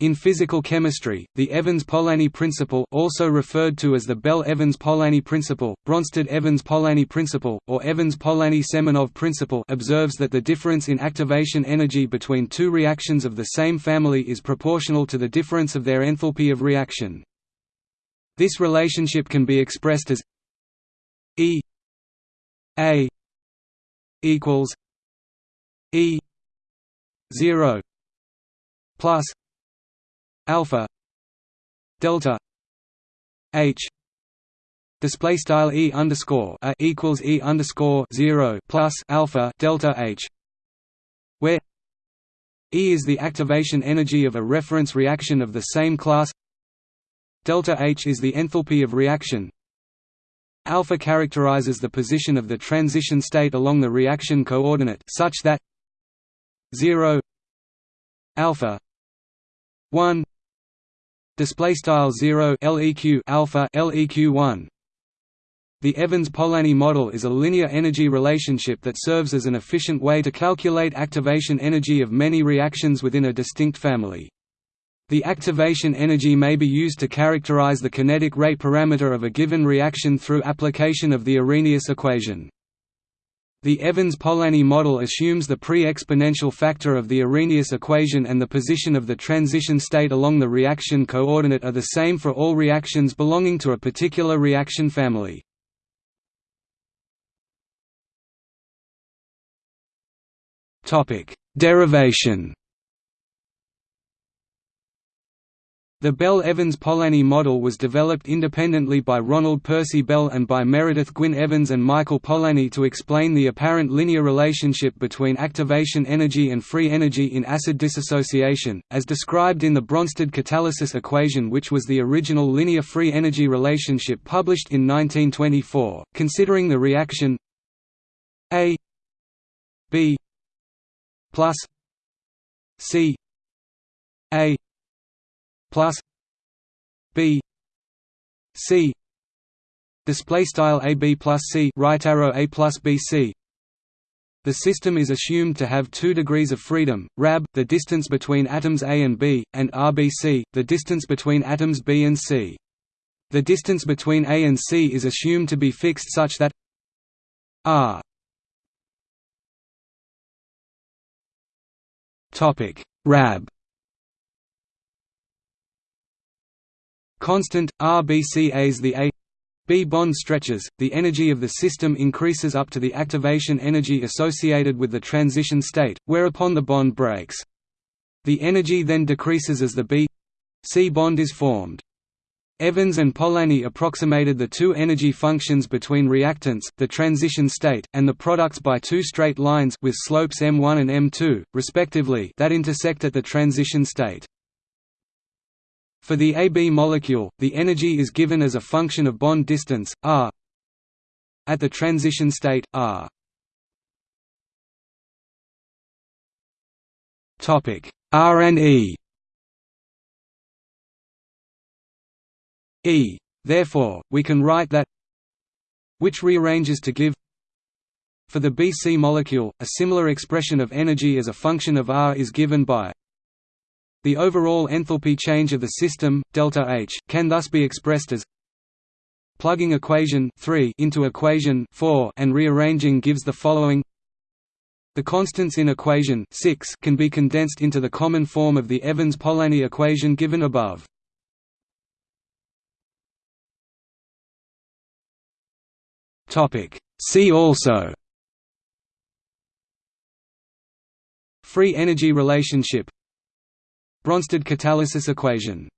In physical chemistry, the Evans-Polanyi principle also referred to as the Bell-Evans-Polanyi principle, Bronsted-Evans-Polanyi principle, or Evans-Polanyi-Semenov principle observes that the difference in activation energy between two reactions of the same family is proportional to the difference of their enthalpy of reaction. This relationship can be expressed as E A equals E zero plus alpha delta h display style e underscore a equals e underscore zero plus alpha delta h where e is the activation energy of a reference reaction of the same class. Delta h is the enthalpy of reaction. Alpha characterizes the position of the transition state along the reaction coordinate such that 0 alpha 1 display style 0 leq alpha leq 1 the Evans-Polanyi model is a linear energy relationship that serves as an efficient way to calculate activation energy of many reactions within a distinct family. The activation energy may be used to characterize the kinetic rate parameter of a given reaction through application of the Arrhenius equation. The Evans-Polanyi model assumes the pre-exponential factor of the Arrhenius equation and the position of the transition state along the reaction coordinate are the same for all reactions belonging to a particular reaction family. Derivation The Bell-Evans-Polanyi model was developed independently by Ronald Percy Bell and by Meredith Gwynne Evans and Michael Polanyi to explain the apparent linear relationship between activation energy and free energy in acid dissociation, as described in the Bronsted catalysis equation which was the original linear free energy relationship published in 1924, considering the reaction A B plus C A plus B C display style AB plus C right arrow A plus BC the system is assumed to have two degrees of freedom, RAB, the distance between atoms A and B, and RBC, the distance between atoms B and C. The distance between A and C is assumed to be fixed such that R RAB constant, RBC as the A B bond stretches, the energy of the system increases up to the activation energy associated with the transition state, whereupon the bond breaks. The energy then decreases as the B C bond is formed. Evans and Polanyi approximated the two energy functions between reactants, the transition state, and the products by two straight lines with slopes m1 and m2, respectively that intersect at the transition state. For the AB molecule, the energy is given as a function of bond distance, r. At the transition state, r. R and E. E. Therefore, we can write that which rearranges to give for the BC molecule, a similar expression of energy as a function of R is given by the overall enthalpy change of the system, delta H, can thus be expressed as plugging equation 3 into equation 4 and rearranging gives the following the constants in equation 6 can be condensed into the common form of the Evans-Polanyi equation given above. Topic See also Free energy relationship Bronsted catalysis equation